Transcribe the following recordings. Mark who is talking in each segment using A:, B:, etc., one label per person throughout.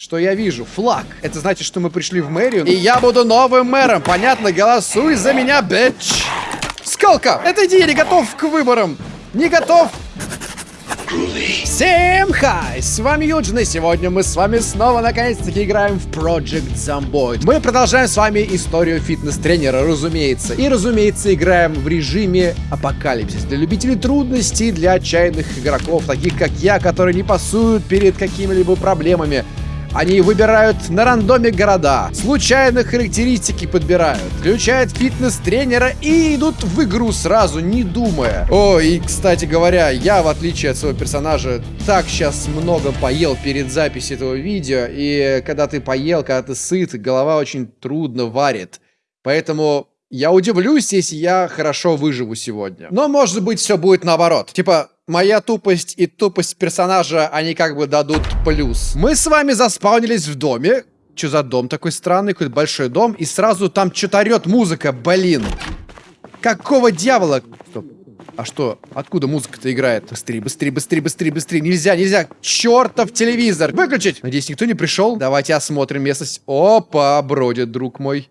A: Что я вижу? Флаг. Это значит, что мы пришли в мэрию. И я буду новым мэром. Понятно? Голосуй за меня, бич. Скалка! Это я не готов к выборам. Не готов. Всем хай! С вами Юджин, и сегодня мы с вами снова наконец-таки играем в Project Zomboid. Мы продолжаем с вами историю фитнес-тренера, разумеется. И, разумеется, играем в режиме апокалипсис. Для любителей трудностей, для отчаянных игроков, таких как я, которые не пасуют перед какими-либо проблемами. Они выбирают на рандоме города, случайно характеристики подбирают, включают фитнес-тренера и идут в игру сразу, не думая. О, и, кстати говоря, я, в отличие от своего персонажа, так сейчас много поел перед записью этого видео, и когда ты поел, когда ты сыт, голова очень трудно варит. Поэтому я удивлюсь, если я хорошо выживу сегодня. Но, может быть, все будет наоборот. Типа, моя тупость и тупость персонажа, они как бы дадут плюс. Мы с вами заспаунились в доме. Что за дом такой странный? Какой-то большой дом. И сразу там что-то орет музыка, блин. Какого дьявола? Стоп. А что? Откуда музыка-то играет? Быстрее, быстрее, быстрее, быстрее, быстрее. Нельзя, нельзя. Чертов телевизор. Выключить. Надеюсь, никто не пришел. Давайте осмотрим местность. Опа, бродит, друг мой.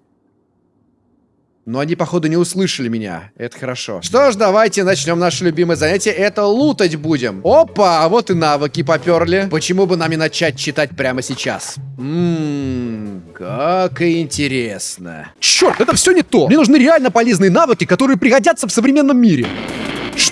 A: Но они, походу, не услышали меня. Это хорошо. Что ж, давайте начнем наше любимое занятие. Это лутать будем. Опа, а вот и навыки поперли. Почему бы нам не начать читать прямо сейчас? Ммм, как интересно.
B: Черт, это все не то. Мне нужны реально полезные навыки, которые пригодятся в современном мире.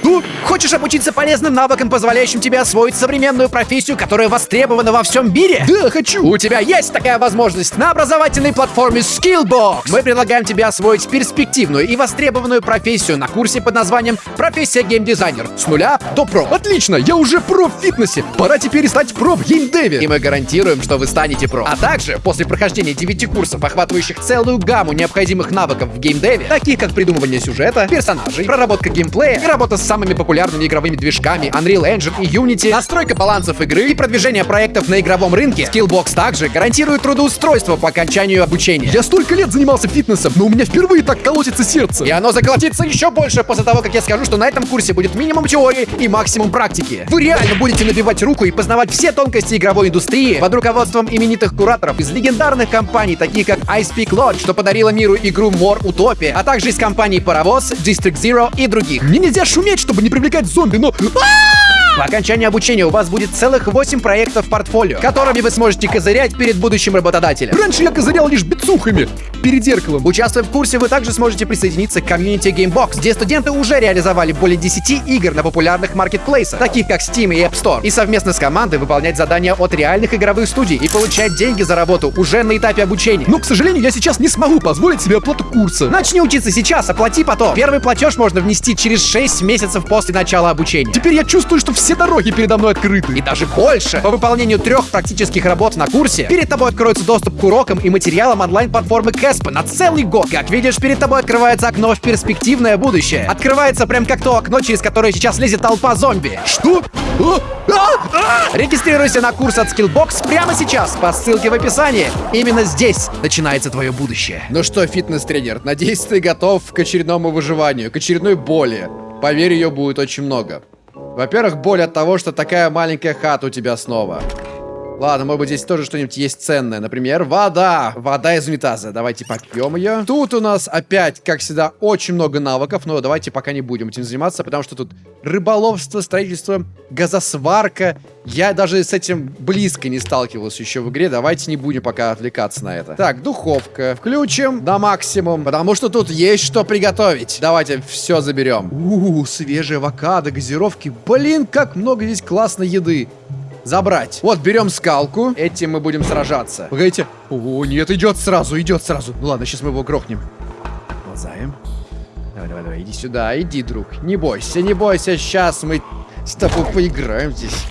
A: Что? Хочешь обучиться полезным навыкам, позволяющим тебе освоить современную профессию, которая востребована во всем мире?
B: Да, хочу!
A: У тебя есть такая возможность на образовательной платформе Skillbox. Мы предлагаем тебе освоить перспективную и востребованную профессию на курсе под названием «Профессия геймдизайнер» с нуля до про.
B: Отлично, я уже про в фитнесе. Пора теперь стать про в геймдеве.
A: И мы гарантируем, что вы станете про. А также, после прохождения 9 курсов, охватывающих целую гамму необходимых навыков в геймдеве, таких как придумывание сюжета, персонажей, проработка геймплея и работа с самыми популярными игровыми движками Unreal Engine и Unity, настройка балансов игры и продвижение проектов на игровом рынке, Skillbox также гарантирует трудоустройство по окончанию обучения.
B: Я столько лет занимался фитнесом, но у меня впервые так колотится сердце.
A: И оно заколотится еще больше после того, как я скажу, что на этом курсе будет минимум теории и максимум практики. Вы реально будете набивать руку и познавать все тонкости игровой индустрии под руководством именитых кураторов из легендарных компаний, таких как Ice Peak Lodge, что подарила миру игру More Utopia, а также из компаний Паровоз, District Zero и других.
B: Мне нельзя шуметь, чтобы не привлекать зомби, но...
A: По окончании обучения у вас будет целых 8 проектов в портфолио, которыми вы сможете козырять перед будущим работодателем.
B: Раньше я козырял лишь бицухами перед зеркалом.
A: Участвуя в курсе, вы также сможете присоединиться к комьюнити Gamebox, где студенты уже реализовали более 10 игр на популярных маркетплейсах, таких как Steam и App Store, и совместно с командой выполнять задания от реальных игровых студий и получать деньги за работу уже на этапе обучения.
B: Но, к сожалению, я сейчас не смогу позволить себе оплату курса.
A: Начни учиться сейчас, оплати потом. Первый платеж можно внести через 6 месяцев после начала обучения.
B: Теперь я чувствую, что все дороги передо мной открыты.
A: И даже больше. По выполнению трех практических работ на курсе, перед тобой откроется доступ к урокам и материалам онлайн-платформы Кэспа на целый год. Как видишь, перед тобой открывается окно в перспективное будущее. Открывается прям как то окно, через которое сейчас лезет толпа зомби.
B: Что? А? А?
A: А! Регистрируйся на курс от Skillbox прямо сейчас по ссылке в описании. Именно здесь начинается твое будущее. Ну что, фитнес-тренер, надеюсь, ты готов к очередному выживанию, к очередной боли. Поверь, ее будет очень много. Во-первых, боль от того, что такая маленькая хата у тебя снова. Ладно, может быть, здесь тоже что-нибудь есть ценное. Например, вода. Вода из унитаза. Давайте попьем ее. Тут у нас опять, как всегда, очень много навыков. Но давайте пока не будем этим заниматься, потому что тут рыболовство, строительство, газосварка. Я даже с этим близко не сталкивался еще в игре. Давайте не будем пока отвлекаться на это. Так, духовка. Включим на максимум, потому что тут есть что приготовить. Давайте все заберем. У, -у, -у свежие авокадо, газировки. Блин, как много здесь классной еды. Забрать. Вот, берем скалку. Этим мы будем сражаться. Погодите. О, нет, идет сразу, идет сразу. Ну ладно, сейчас мы его грохнем. Ползаем. Давай, давай, давай, иди сюда, иди, друг. Не бойся, не бойся, сейчас мы с тобой поиграем здесь.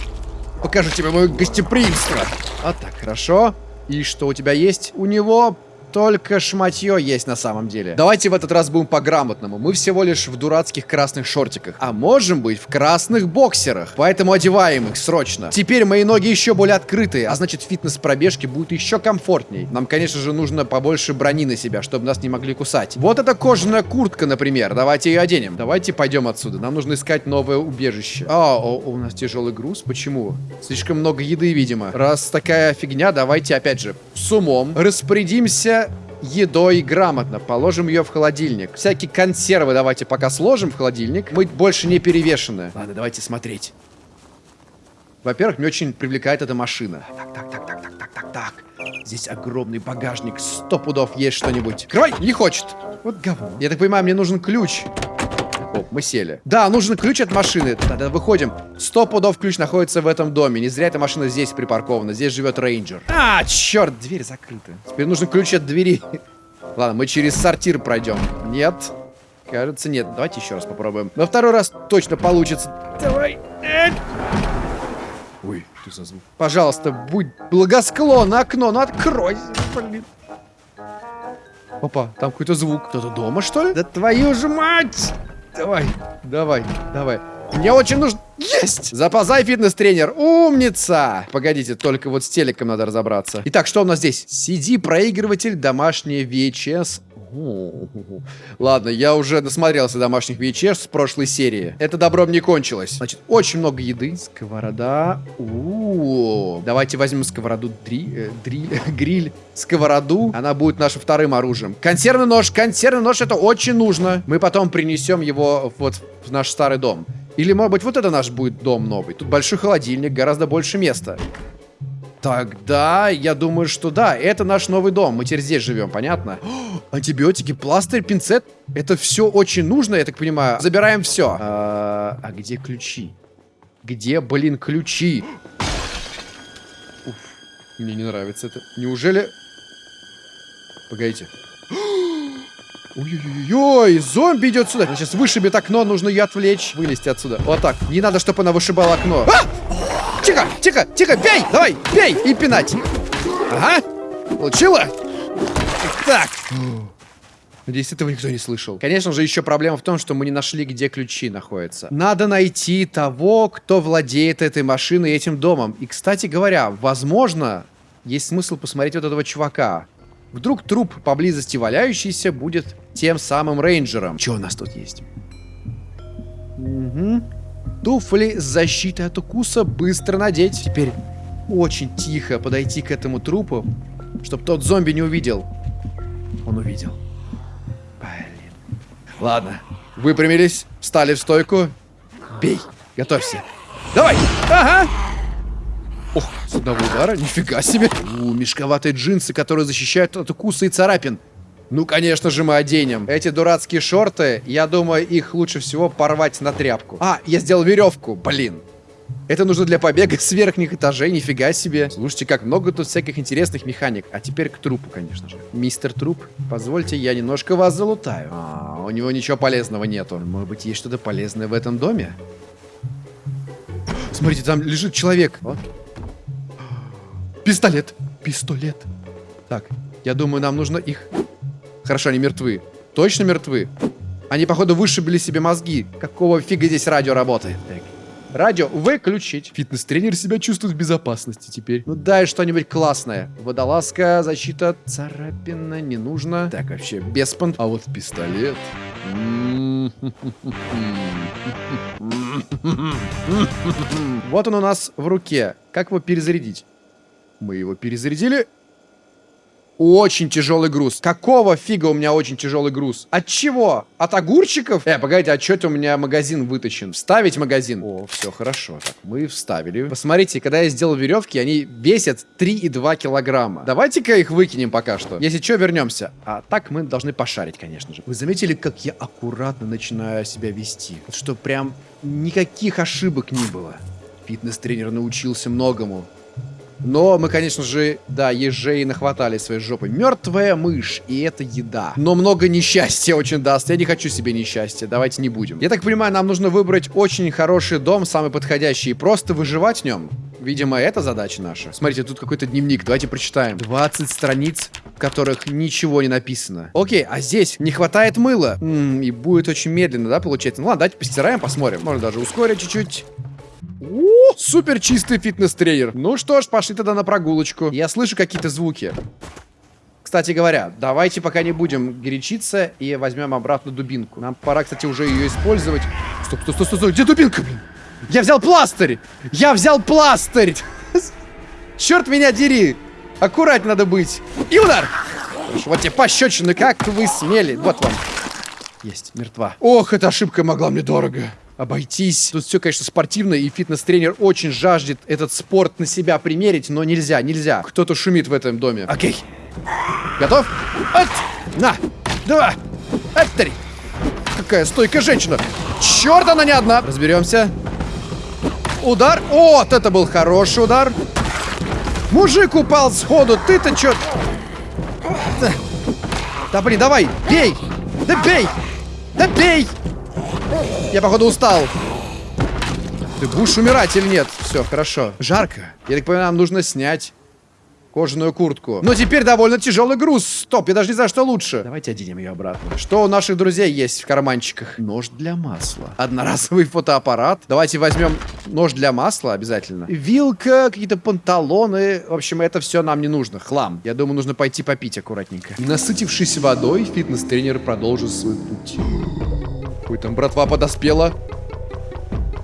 A: Покажу тебе мое гостеприимство. Вот так, хорошо. И что у тебя есть? У него столько шматье есть на самом деле. Давайте в этот раз будем по-грамотному. Мы всего лишь в дурацких красных шортиках. А можем быть в красных боксерах. Поэтому одеваем их срочно. Теперь мои ноги еще более открытые, а значит фитнес пробежки будет еще комфортней. Нам, конечно же, нужно побольше брони на себя, чтобы нас не могли кусать. Вот эта кожаная куртка, например. Давайте ее оденем. Давайте пойдем отсюда. Нам нужно искать новое убежище. А, о, у нас тяжелый груз. Почему? Слишком много еды, видимо. Раз такая фигня, давайте опять же с умом распорядимся едой грамотно. Положим ее в холодильник. Всякие консервы давайте пока сложим в холодильник. Мы больше не перевешены. Ладно, давайте смотреть. Во-первых, мне очень привлекает эта машина. Так, так, так, так, так, так, так, так. Здесь огромный багажник. Сто пудов есть что-нибудь. Крой! Не хочет. Вот говно. Я так понимаю, мне нужен ключ. Оп, мы сели. Да, нужен ключ от машины. Тогда выходим. Сто пудов ключ находится в этом доме. Не зря эта машина здесь припаркована. Здесь живет рейнджер. А, черт, дверь закрыта. Теперь нужен ключ от двери. Ладно, мы через сортир пройдем. Нет. Кажется, нет. Давайте еще раз попробуем. На второй раз точно получится. Давай. Ой, что за звук? Пожалуйста, будь благосклонна окно. Ну открой. Блин. Опа, там какой-то звук. Кто-то дома, что ли? Да твою же мать! Давай, давай, давай. Мне очень нужно... Есть! Запазай, фитнес-тренер. Умница! Погодите, только вот с телеком надо разобраться. Итак, что у нас здесь? CD-проигрыватель, домашний VHS, Ладно, я уже насмотрелся домашних VHS с прошлой серии. Это добром не кончилось. Значит, очень много еды. Сковорода. У, -у, -у. Давайте возьмем сковороду, дри, э, дри, гриль, сковороду. Она будет нашим вторым оружием. Консервный нож. Консервный нож это очень нужно. Мы потом принесем его вот в наш старый дом. Или, может быть, вот это наш будет дом новый. Тут большой холодильник, гораздо больше места. Тогда я думаю, что да, это наш новый дом. Мы теперь здесь живем, понятно? О, антибиотики, пластырь, пинцет. Это все очень нужно, я так понимаю. Забираем все. А, а где ключи? Где, блин, ключи? Уф, мне не нравится это. Неужели... Погодите. Ой-ой-ой, зомби идет сюда. Она сейчас вышибет окно, нужно ее отвлечь. Вылезти отсюда. Вот так. Не надо, чтобы она вышибала окно. А! Тихо, тихо, тихо, бей! Давай, бей! И пинать. Ага. Получила? Так. Надеюсь, этого никто не слышал. Конечно же, еще проблема в том, что мы не нашли, где ключи находятся. Надо найти того, кто владеет этой машиной и этим домом. И, кстати говоря, возможно, есть смысл посмотреть вот этого чувака. Вдруг труп поблизости валяющийся будет тем самым рейнджером. Что у нас тут есть? Угу. Туфли с защитой от укуса быстро надеть. Теперь очень тихо подойти к этому трупу, чтобы тот зомби не увидел. Он увидел. Блин. Ладно. Выпрямились, встали в стойку. Бей. Готовься. Давай. Ага. Ох, с одного удара, нифига себе. У, мешковатые джинсы, которые защищают от укуса и царапин. Ну, конечно же, мы оденем. Эти дурацкие шорты, я думаю, их лучше всего порвать на тряпку. А, я сделал веревку, блин. Это нужно для побега с верхних этажей, нифига себе. Слушайте, как много тут всяких интересных механик. А теперь к трупу, конечно же. Мистер Труп, позвольте, я немножко вас залутаю. А, у него ничего полезного нету. Может быть, есть что-то полезное в этом доме? Смотрите, там лежит человек. Вот. Пистолет. Пистолет. Так, я думаю, нам нужно их Хорошо, они мертвы. Точно мертвы? Они, походу, вышибли себе мозги. Какого фига здесь радио работает? Радио выключить. Фитнес-тренер себя чувствует в безопасности теперь. Ну дай что-нибудь классное. Водолазка, защита, царапина, не нужно. Так, вообще, без понт. А вот пистолет. Вот он у нас в руке. Как его перезарядить? Мы его перезарядили. Очень тяжелый груз. Какого фига у меня очень тяжелый груз? От чего? От огурчиков? Э, погодите, а что у меня магазин вытащен? Вставить магазин? О, все хорошо. Так, мы вставили. Посмотрите, когда я сделал веревки, они весят 3,2 килограмма. Давайте-ка их выкинем пока что. Если что, вернемся. А так мы должны пошарить, конечно же. Вы заметили, как я аккуратно начинаю себя вести? Вот что прям никаких ошибок не было. Фитнес-тренер научился многому. Но мы, конечно же, да, ежей нахватали своей жопы. Мертвая мышь, и это еда. Но много несчастья очень даст. Я не хочу себе несчастья, давайте не будем. Я так понимаю, нам нужно выбрать очень хороший дом, самый подходящий, и просто выживать в нем. Видимо, это задача наша. Смотрите, тут какой-то дневник. Давайте прочитаем. 20 страниц, в которых ничего не написано. Окей, а здесь не хватает мыла. М -м, и будет очень медленно, да, получается? Ну ладно, давайте постираем, посмотрим. Можно даже ускорить чуть-чуть. О, супер чистый фитнес-тренер. Ну что ж, пошли тогда на прогулочку. Я слышу какие-то звуки. Кстати говоря, давайте пока не будем горячиться и возьмем обратно дубинку. Нам пора, кстати, уже ее использовать. Стоп, стоп, стоп, стоп, стоп. где дубинка, блин? Я взял пластырь! Я взял пластырь! Черт меня дери! Аккуратнее надо быть. И удар! Вот тебе пощечины, как вы смели. Вот вам. Есть, мертва. Ох, эта ошибка могла мне дорого обойтись. Тут все, конечно, спортивно, и фитнес-тренер очень жаждет этот спорт на себя примерить, но нельзя, нельзя. Кто-то шумит в этом доме. Окей. Готов? От! На! Два! От, три! Какая стойкая женщина! Черт, она не одна! Разберемся. Удар. Вот это был хороший удар. Мужик упал сходу. Ты-то чё? Да блин, давай, бей! Да бей! Да бей! Я, походу, устал. Ты будешь умирать или нет? Все, хорошо. Жарко. Я так понимаю, нам нужно снять кожаную куртку. Но теперь довольно тяжелый груз. Стоп, я даже не знаю, что лучше. Давайте оденем ее обратно. Что у наших друзей есть в карманчиках? Нож для масла. Одноразовый фотоаппарат. Давайте возьмем нож для масла обязательно. Вилка, какие-то панталоны. В общем, это все нам не нужно. Хлам. Я думаю, нужно пойти попить аккуратненько. Насытившись водой, фитнес-тренер продолжил свой путь. Ой, там братва подоспела.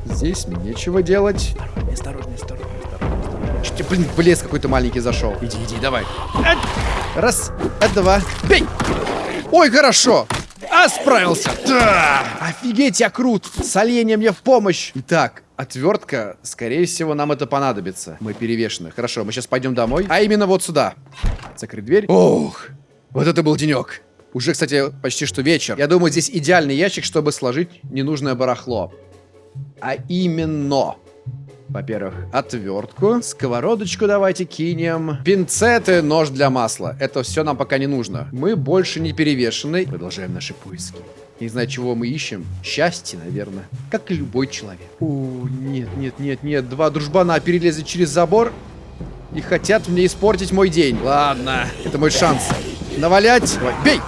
A: Здесь мне нечего делать. Осторожнее, осторожнее, осторожнее. Чуть, блин, в лес какой-то маленький зашел. Иди, иди, давай. Раз, два, бей! Ой, хорошо! А, справился! Да! Офигеть, я крут! С оленем мне в помощь! Итак, отвертка, скорее всего, нам это понадобится. Мы перевешены. Хорошо, мы сейчас пойдем домой. А именно вот сюда. Закрыть дверь. Ох, вот это был денек. Уже, кстати, почти что вечер. Я думаю, здесь идеальный ящик, чтобы сложить ненужное барахло. А именно... Во-первых, отвертку, сковородочку давайте кинем, пинцеты, нож для масла. Это все нам пока не нужно. Мы больше не перевешены. Продолжаем наши поиски. Не знаю, чего мы ищем. Счастье, наверное. Как и любой человек. О, нет, нет, нет, нет. Два дружбана перелезли через забор и хотят мне испортить мой день. Ладно, это мой шанс. Навалять. Давай, бей!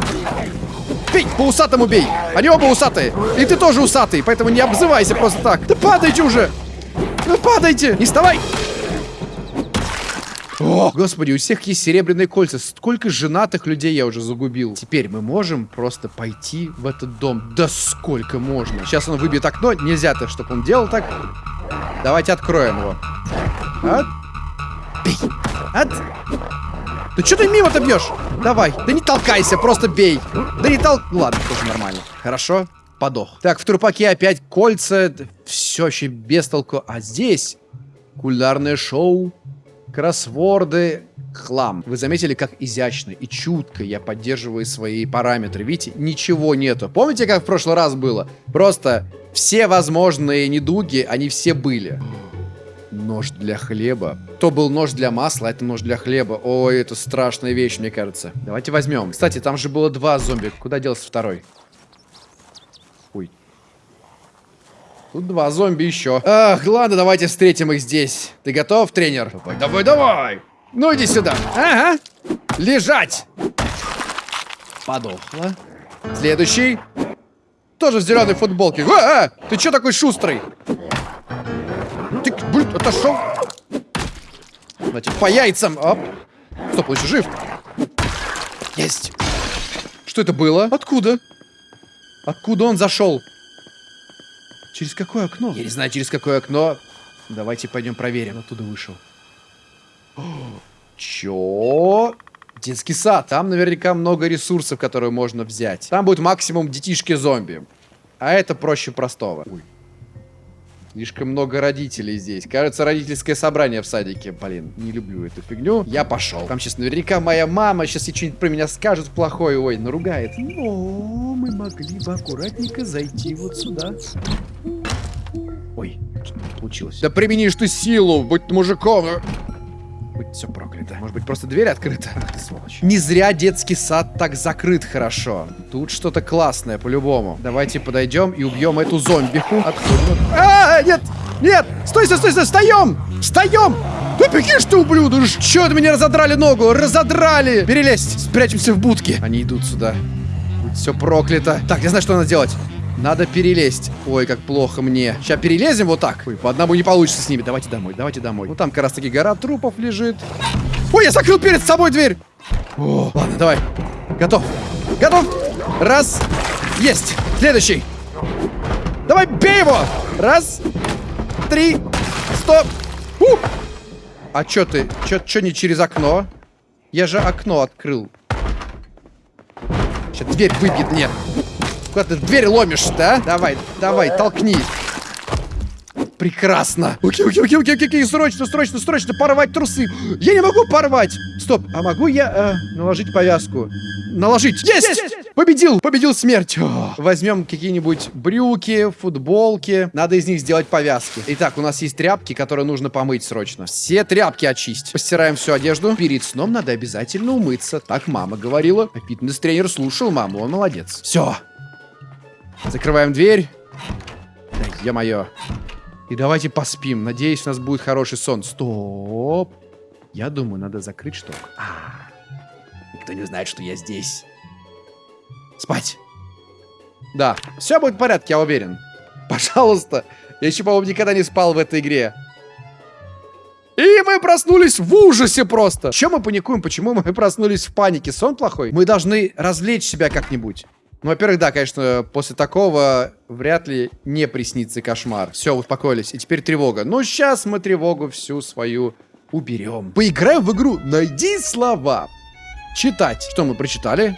A: Бей! По усатому бей! Они оба усатые! И ты тоже усатый, поэтому не обзывайся просто так. Да падайте уже! Ну падайте! Не вставай! О, господи, у всех есть серебряные кольца. Сколько женатых людей я уже загубил. Теперь мы можем просто пойти в этот дом. Да сколько можно. Сейчас он выбьет окно. Нельзя-то, чтобы он делал так. Давайте откроем его. От. Бей. От. Да что ты мимо-то бьешь? Давай. Да не толкайся, просто бей. Да не тол... Ладно, тоже нормально. Хорошо подох. Так, в трупаке опять кольца. Все еще без толку. А здесь кулинарное шоу, кроссворды, хлам. Вы заметили, как изящно и чутко я поддерживаю свои параметры. Видите, ничего нету. Помните, как в прошлый раз было? Просто все возможные недуги, они все были. Нож для хлеба. То был нож для масла, а это нож для хлеба. Ой, это страшная вещь, мне кажется. Давайте возьмем. Кстати, там же было два зомби. Куда делся второй? Тут два зомби еще. Ах, ладно, давайте встретим их здесь. Ты готов, тренер? Давай, давай, давай. Ну, иди сюда. Ага. Лежать. Подохла. Следующий. Тоже в зеленой футболке. А, а, ты что такой шустрый? Отошел. Значит, по яйцам. Оп. Стоп, он еще жив. Есть. Что это было? Откуда? Откуда он зашел? Через какое окно? Я не знаю, через какое окно. Давайте пойдем проверим. Оттуда вышел. Чё? Детский сад. Там наверняка много ресурсов, которые можно взять. Там будет максимум детишки-зомби. А это проще простого. Ой. Слишком много родителей здесь. Кажется, родительское собрание в садике. Блин, не люблю эту фигню. Я пошел. Там сейчас наверняка моя мама сейчас и что-нибудь про меня скажет плохое. Ой, наругает. Но мы могли бы аккуратненько зайти вот сюда. Ой, что получилось? Да применишь ты силу, будь мужиком. Будь все проклято. Может быть, просто дверь открыта? Ах ты, сволочь. Не зря детский сад так закрыт хорошо. Тут что-то классное, по-любому. Давайте подойдем и убьем эту зомбиху. Отходим. А, нет! Нет! Стой, стой, стой, стой! Встаем! Встаем! Да беги ты, ублюдок! Чё это меня разодрали ногу? Разодрали! Перелезть! Спрячемся в будке. Они идут сюда. Все проклято. Так, я знаю, что надо делать. Надо перелезть. Ой, как плохо мне. Сейчас перелезем вот так. Ой, по одному не получится с ними. Давайте домой, давайте домой. Ну там как раз таки гора трупов лежит. Ой, я закрыл перед собой дверь. О, ладно, давай. Готов. Готов. Раз. Есть. Следующий. Давай, бей его. Раз. Три. Стоп. У! А чё ты? Чё, чё не через окно? Я же окно открыл. Сейчас дверь выбьет мне. Куда ты дверь ломишь, да? Давай, давай, толкни. Прекрасно. Окей, окей, окей, окей, окей, срочно, срочно, срочно порвать трусы. Я не могу порвать. Стоп, а могу я э, наложить повязку? Наложить. Есть! Есть! Победил! Победил смерть! О, возьмем какие-нибудь брюки, футболки. Надо из них сделать повязки. Итак, у нас есть тряпки, которые нужно помыть срочно. Все тряпки очистить. Постираем всю одежду. Перед сном надо обязательно умыться. Так мама говорила. А фитнес-тренер слушал маму, он молодец. Все. Закрываем дверь. Да, ё-моё. И давайте поспим. Надеюсь, у нас будет хороший сон. Стоп. Я думаю, надо закрыть штук. А, никто не знает, что я здесь. Спать. Да, все будет в порядке, я уверен. Пожалуйста. Я еще, по-моему, никогда не спал в этой игре. И мы проснулись в ужасе просто. Чем мы паникуем? Почему мы проснулись в панике? Сон плохой? Мы должны развлечь себя как-нибудь. Ну, во-первых, да, конечно, после такого вряд ли не приснится кошмар. Все, успокоились. И теперь тревога. Ну, сейчас мы тревогу всю свою уберем. Поиграем в игру «Найди слова». Читать. Что мы прочитали?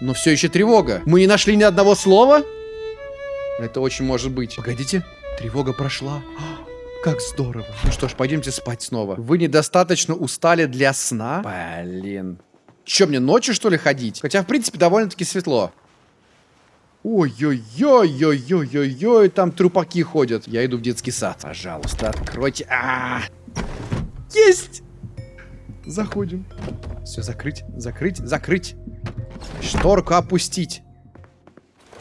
A: Но все еще тревога. Мы не нашли ни одного слова? Это очень может быть. Погодите. Тревога прошла. Как здорово. Ну что ж, пойдемте спать снова. Вы недостаточно устали для сна? Блин. Че, мне ночью, что ли, ходить? Хотя, в принципе, довольно-таки светло. Ой-ой-ой-ой-ой-ой-ой, там трупаки ходят. Я иду в детский сад. Пожалуйста, откройте. А, -а, -а. Есть! Заходим. Все, закрыть, закрыть, закрыть. Шторку опустить.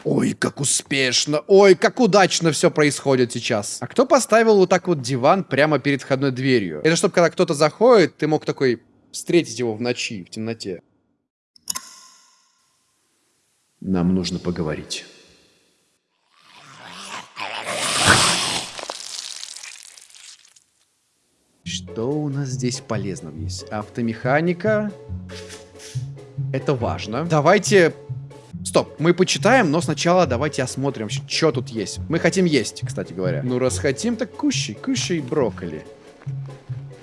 A: Ой, как успешно. Ой, как удачно все происходит сейчас. А кто поставил вот так вот диван прямо перед входной дверью? Это чтобы когда кто-то заходит, ты мог такой встретить его в ночи, в темноте. Нам нужно поговорить. Что у нас здесь полезного есть? Автомеханика. Это важно. Давайте... Стоп, мы почитаем, но сначала давайте осмотрим, что тут есть. Мы хотим есть, кстати говоря. Ну, раз хотим, так кушай, кушай брокколи.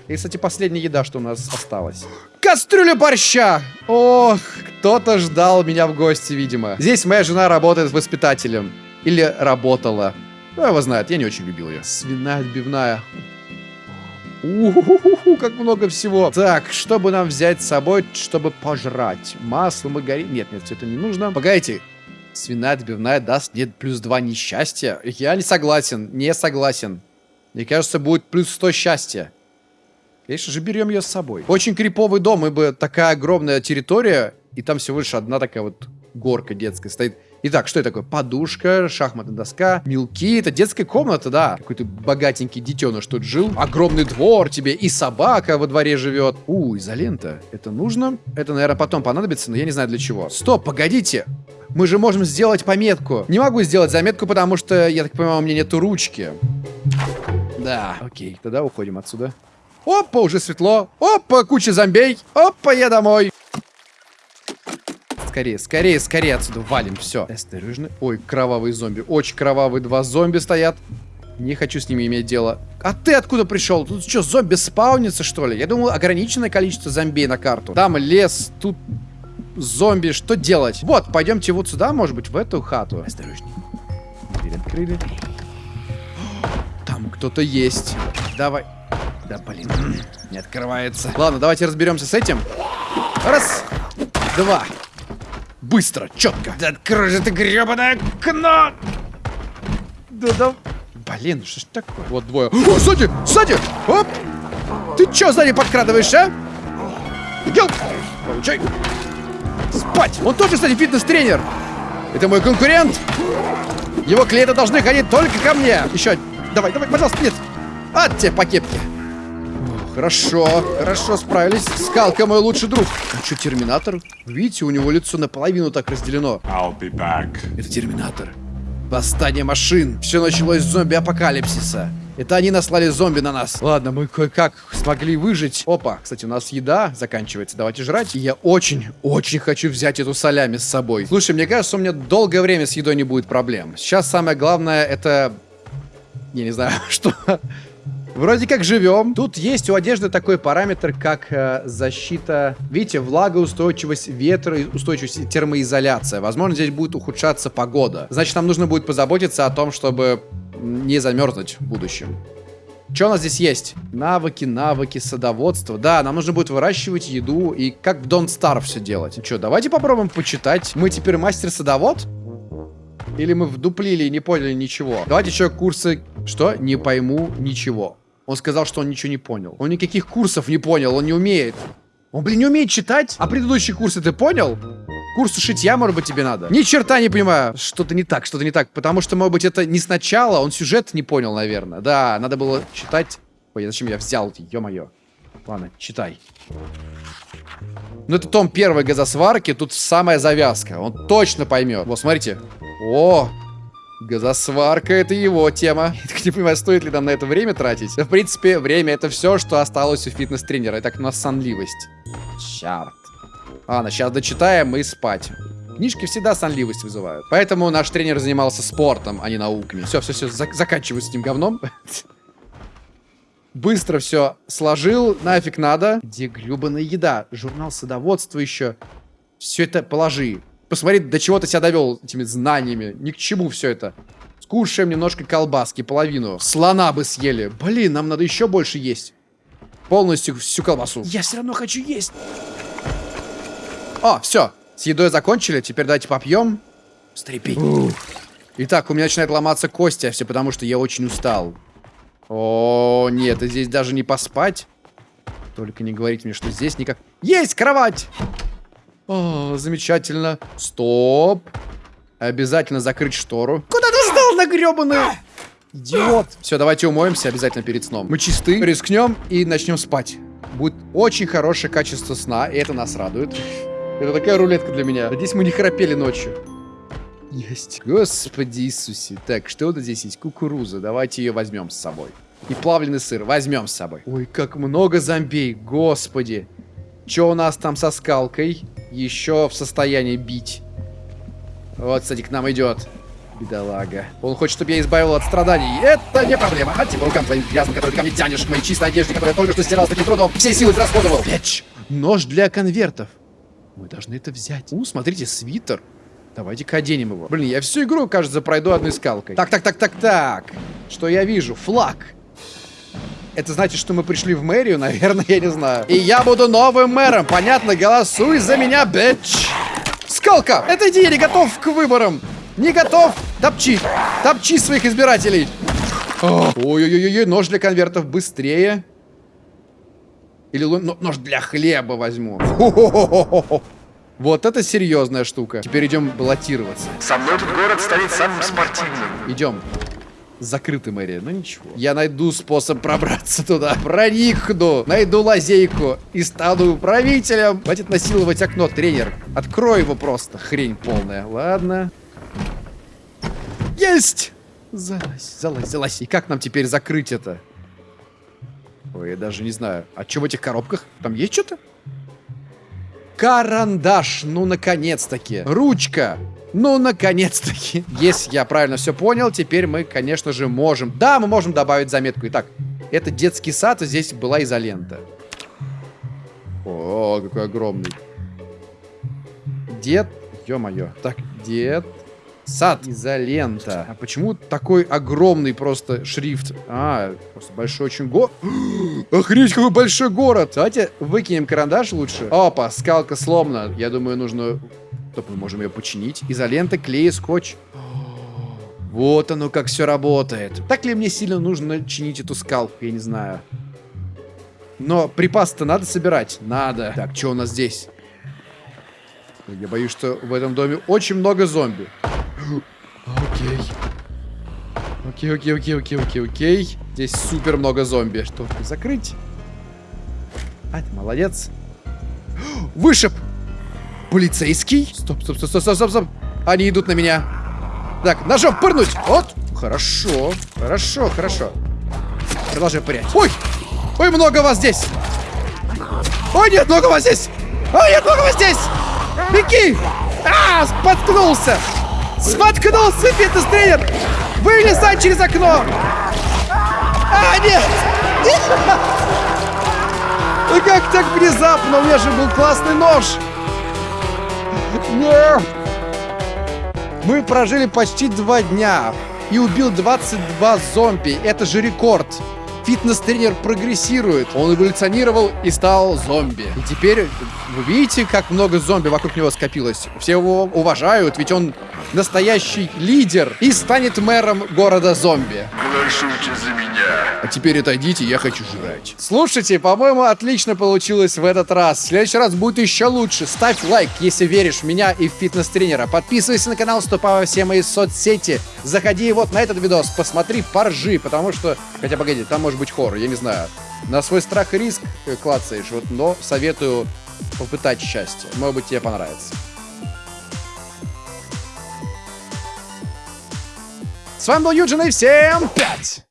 A: И, кстати, последняя еда, что у нас осталась. Кастрюля борща! Ох, кто-то ждал меня в гости, видимо. Здесь моя жена работает воспитателем. Или работала. Ну, его знает, я не очень любил ее. Свиная отбивная. Уху, как много всего. Так, чтобы нам взять с собой, чтобы пожрать? Масло, маргарин. Нет, нет, все это не нужно. Погодите. Свиная отбивная даст мне плюс 2 несчастья. Я не согласен, не согласен. Мне кажется, будет плюс 100 счастья. Конечно же, берем ее с собой. Очень криповый дом, ибо такая огромная территория, и там всего лишь одна такая вот горка детская стоит. Итак, что это такое? Подушка, шахматная доска, мелки. Это детская комната, да. Какой-то богатенький детеныш тут жил. Огромный двор тебе, и собака во дворе живет. У, изолента. Это нужно? Это, наверное, потом понадобится, но я не знаю для чего. Стоп, погодите. Мы же можем сделать пометку. Не могу сделать заметку, потому что, я так понимаю, у меня нету ручки. Да, окей. Тогда уходим отсюда. Опа, уже светло. Опа, куча зомбей. Опа, я домой. Скорее, скорее, скорее отсюда валим. Все. Осторожно. Ой, кровавые зомби. Очень кровавые два зомби стоят. Не хочу с ними иметь дело. А ты откуда пришел? Тут что, зомби спаунится, что ли? Я думал, ограниченное количество зомби на карту. Там лес, тут зомби. Что делать? Вот, пойдемте вот сюда, может быть, в эту хату. Осторожней. Дверь открыли. Там кто-то есть. Давай. Да, блин, не открывается. Ладно, давайте разберемся с этим. Раз, два. Быстро, четко. Да открой же ты гребаное окно! Да, да. Блин, что ж такое? Вот двое. О, сзади, сзади! Оп! Ты чё сзади подкрадываешь, а? Гел! Получай! Спать! Он тоже, кстати, фитнес-тренер! Это мой конкурент! Его клиенты должны ходить только ко мне! Еще! Давай, давай, пожалуйста, нет! От тебе по кепке! Хорошо, хорошо справились. Скалка мой лучший друг. А что, терминатор? Видите, у него лицо наполовину так разделено.
C: I'll be back.
A: Это терминатор. Восстание машин. Все началось с зомби-апокалипсиса. Это они наслали зомби на нас. Ладно, мы кое-как смогли выжить. Опа, кстати, у нас еда заканчивается. Давайте жрать. И я очень, очень хочу взять эту солями с собой. Слушай, мне кажется, у меня долгое время с едой не будет проблем. Сейчас самое главное это... Я не знаю, что... Вроде как живем. Тут есть у одежды такой параметр, как э, защита, видите, влагоустойчивость ветра, устойчивость термоизоляция. Возможно, здесь будет ухудшаться погода. Значит, нам нужно будет позаботиться о том, чтобы не замерзнуть в будущем. Что у нас здесь есть? Навыки, навыки, садоводство. Да, нам нужно будет выращивать еду и как в Don't Starve все делать. Ну что, давайте попробуем почитать. Мы теперь мастер-садовод? Или мы вдуплили и не поняли ничего? Давайте еще курсы... Что? Не пойму ничего. Он сказал, что он ничего не понял. Он никаких курсов не понял, он не умеет. Он, блин, не умеет читать? А предыдущие курсы ты понял? Курсы шитья, может быть, тебе надо? Ни черта не понимаю. Что-то не так, что-то не так. Потому что, может быть, это не сначала, он сюжет не понял, наверное. Да, надо было читать. Ой, зачем я взял? Ё-моё. Ладно, читай. Ну, это том первой газосварки, тут самая завязка. Он точно поймет. Вот, смотрите. О, Газосварка это его тема. Я так не понимаю, стоит ли нам на это время тратить. В принципе, время это все, что осталось у фитнес-тренера. Итак, у нас сонливость. Черт. Ладно, сейчас дочитаем и спать. Книжки всегда сонливость вызывают. Поэтому наш тренер занимался спортом, а не науками. Все, все, все, зак заканчиваю с этим говном. Быстро все сложил, нафиг надо. Где гребаная еда? Журнал садоводства еще. Все это положи. Посмотри, до чего ты себя довел этими знаниями. Ни к чему все это. Скушаем немножко колбаски, половину. Слона бы съели. Блин, нам надо еще больше есть. Полностью всю колбасу. Я все равно хочу есть. О, все. С едой закончили. Теперь давайте попьем. Стрепи. Итак, у меня начинает ломаться кости, а все потому, что я очень устал. О, нет, здесь даже не поспать. Только не говорите мне, что здесь никак... Есть кровать! О, замечательно. Стоп. Обязательно закрыть штору. Куда ты сдал на гребаную? Идиот. Все, давайте умоемся обязательно перед сном. Мы чисты, рискнем и начнем спать. Будет очень хорошее качество сна, и это нас радует. Это такая рулетка для меня. Надеюсь, мы не храпели ночью. Есть. Господи Иисусе. Так, что вот здесь есть? Кукуруза. Давайте ее возьмем с собой. И плавленый сыр возьмем с собой. Ой, как много зомбей. Господи. Что у нас там со скалкой? Еще в состоянии бить. Вот, кстати, к нам идет. Бедолага. Он хочет, чтобы я избавил от страданий. Это не проблема. От тебя рукам твоим грязным, который ко мне тянешь, к моей чистой одежде, которую я только что стирал с таким трудом. Все силы расходовал. Печь. Нож для конвертов. Мы должны это взять. У, смотрите, свитер. Давайте-ка оденем его. Блин, я всю игру, кажется, пройду одной скалкой. Так, так, так, так, так. Что я вижу? Флаг. Это значит, что мы пришли в мэрию, наверное, я не знаю. И я буду новым мэром, понятно? Голосуй за меня, бич. Скалка, это иди, я не готов к выборам. Не готов. Топчи. Топчи своих избирателей. Ой-ой-ой, нож для конвертов быстрее. Или нож для хлеба возьму. Вот это серьезная штука. Теперь идем баллотироваться.
C: Со мной этот город станет самым спортивным.
A: Идем. Закрыта мэрия, но ничего. Я найду способ пробраться туда. Проникну, найду лазейку и стану правителем. Хватит насиловать окно, тренер. Открой его просто. Хрень полная. Ладно. Есть! Залазь, залазь, залазь. И как нам теперь закрыть это? Ой, я даже не знаю. А что в этих коробках? Там есть что-то? Карандаш, ну наконец-таки. Ручка. Ну, наконец-таки. Если я правильно все понял, теперь мы, конечно же, можем... Да, мы можем добавить заметку. Итак, это детский сад, а здесь была изолента. О, какой огромный. Дед... Ё-моё. Так, дед... Сад. Изолента. А почему такой огромный просто шрифт? А, просто большой очень город. Охренеть, какой большой город. Давайте выкинем карандаш лучше. Опа, скалка сломана. Я думаю, нужно Стоп, мы можем ее починить. Изолента, клей, скотч. Вот оно как все работает. Так ли мне сильно нужно чинить эту скалку? Я не знаю. Но припасы-то надо собирать? Надо. Так, что у нас здесь? Я боюсь, что в этом доме очень много зомби. Окей. Окей, окей, окей, окей, окей, окей. Здесь супер много зомби. Что, закрыть? А, ты молодец. Вышиб! Полицейский? Стоп, стоп, стоп, стоп, стоп, стоп, стоп. Они идут на меня. Так, ножом пырнуть. Вот. Хорошо, хорошо, хорошо. Продолжай пырять. Ой! Ой, много вас здесь! Ой, нет, много вас здесь! Ой, нет, много вас здесь! Беги! А, споткнулся! Споткнулся, фитнес-тренер! Вылезай через окно! А, нет! Ну как так внезапно? У меня же был классный нож! Нет! Мы прожили почти два дня и убил 22 зомби. Это же рекорд. Фитнес-тренер прогрессирует. Он эволюционировал и стал зомби. И теперь вы видите, как много зомби вокруг него скопилось. Все его уважают, ведь он настоящий лидер и станет мэром города зомби.
C: Голосуйте за меня.
A: А теперь отойдите, я хочу жрать. Слушайте, по-моему, отлично получилось в этот раз. В следующий раз будет еще лучше. Ставь лайк, если веришь в меня и в фитнес-тренера. Подписывайся на канал, вступай во все мои соцсети. Заходи вот на этот видос, посмотри, поржи, потому что... Хотя, погоди, там может быть хоррор, я не знаю. На свой страх и риск э, клацаешь, вот, но советую попытать счастье. Может быть, тебе понравится. С вами был Юджин, и всем пять!